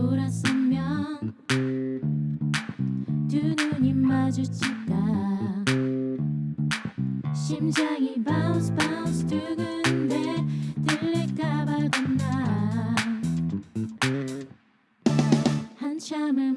돌았으면 두 눈이 마주칠까? 심장이 바운스 바운스 두근데 들릴까봐 겁나. 한참을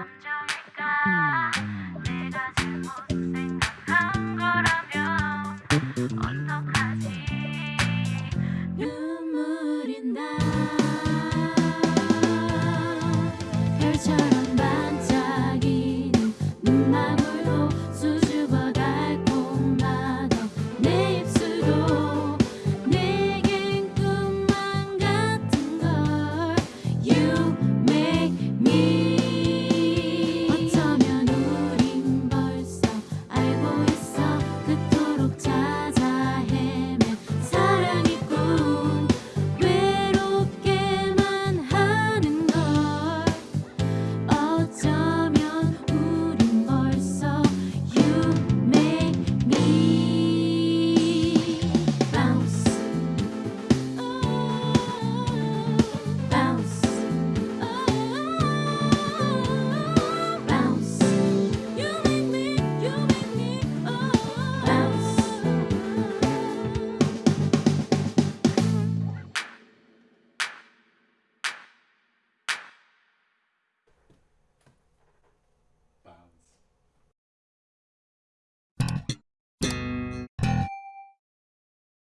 감정일까? 음. 내가 잘못 생각한 거라면